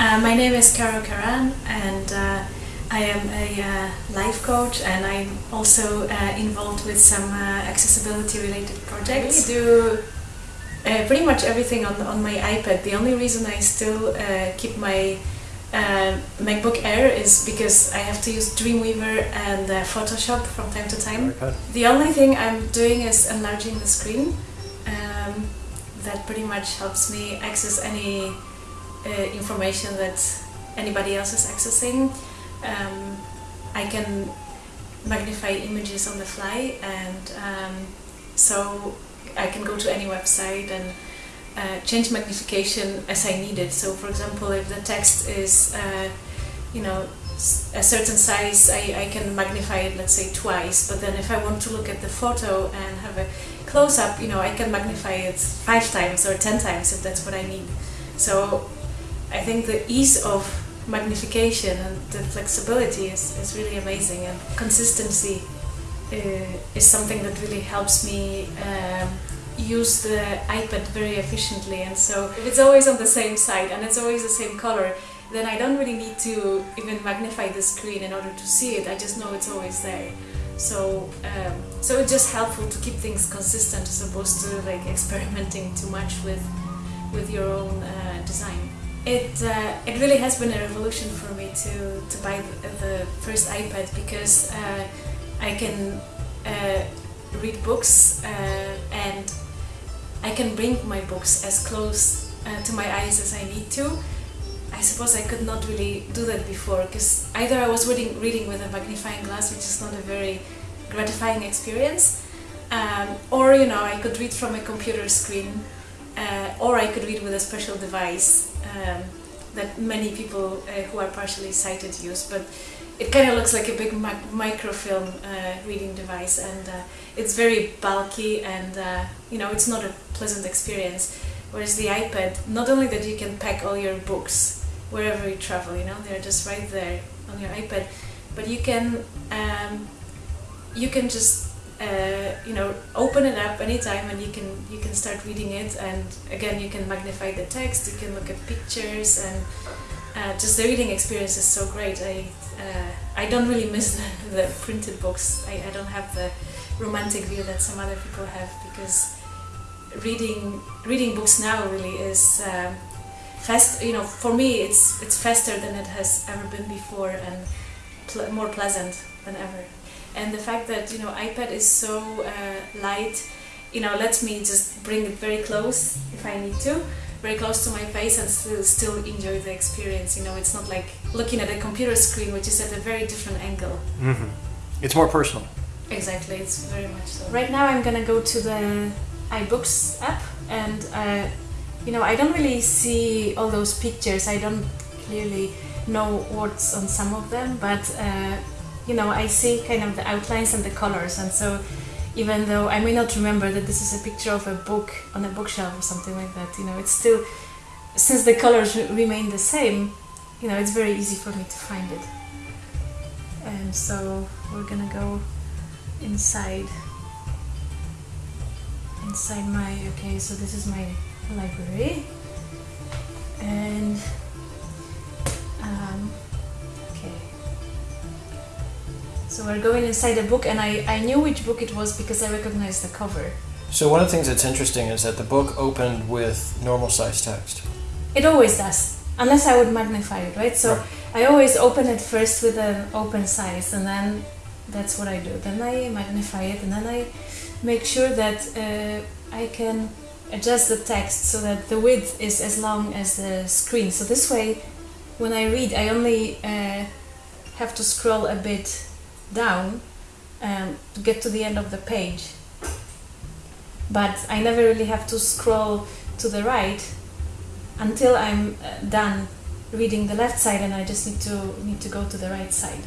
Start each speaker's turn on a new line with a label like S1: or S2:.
S1: Uh, my name is Caro Karan, and uh, I am a uh, life coach, and I'm also uh, involved with some uh, accessibility-related projects. I do uh, pretty much everything on on my iPad. The only reason I still keep my MacBook Air is because I have to use Dreamweaver and Photoshop from time to time. The only thing I'm doing is enlarging the screen. Um, that pretty much helps me access any uh, information that anybody else is accessing. Um, I can magnify images on the fly and um, so I can go to any website and uh, change magnification as I need it. So for example, if the text is, uh, you know, a certain size, I, I can magnify it, let's say, twice. But then if I want to look at the photo and have a close-up, you know, I can magnify it five times or ten times if that's what I need. So I think the ease of magnification and the flexibility is, is really amazing and consistency uh, is something that really helps me um, use the iPad very efficiently and so if it's always on the same side and it's always the same color then I don't really need to even magnify the screen in order to see it, I just know it's always there. So, um, so it's just helpful to keep things consistent as opposed to like experimenting too much with, with your own uh, design. It, uh, it really has been a revolution for me to, to buy the first iPad because uh, I can uh, read books uh, and I can bring my books as close uh, to my eyes as I need to. I suppose I could not really do that before because either I was reading, reading with a magnifying glass which is not a very gratifying experience um, or you know I could read from a computer screen uh, or I could read with a special device um, that many people uh, who are partially sighted use, but it kind of looks like a big microfilm uh, reading device and uh, it's very bulky and uh, you know it's not a pleasant experience. Whereas the iPad, not only that you can pack all your books wherever you travel, you know, they're just right there on your iPad, but you can um, you can just uh, you know open it up anytime and you can you can start reading it. And again you can magnify the text you can look at pictures and uh, just the reading experience is so great. I uh, I don't really miss the, the printed books. I, I don't have the romantic view that some other people have because reading reading books now really is um, fast you know for me it's it's faster than it has ever been before and pl more pleasant than ever and the fact that you know iPad is so uh, light you know lets me just bring it very close if I need to very close to my face and still, still enjoy the experience you know. It's not like looking at a computer screen which is at a very different angle.
S2: Mm -hmm. it's more personal.
S1: Exactly it's very much so. Right now I'm gonna go to the iBooks app and uh, you know I don't really see all those pictures. I don't clearly know what's on some of them but uh, you know, I see kind of the outlines and the colors and so even though I may not remember that this is a picture of a book on a bookshelf or something like that, you know, it's still, since the colors remain the same, you know, it's very easy for me to find it. And so we're gonna go inside, inside my, okay, so this is my library. And So we're going inside a book and I, I knew which book it was because I recognized the cover.
S2: So one of the things that's interesting is that the book opened with normal size text.
S1: It always does, unless I would magnify it, right? So right. I always open it first with an open size and then that's what I do. Then I magnify it and then I make sure that uh, I can adjust the text so that the width is as long as the screen. So this way, when I read, I only uh, have to scroll a bit down um, to get to the end of the page. But I never really have to scroll to the right until I'm uh, done reading the left side and I just need to need to go to the right side.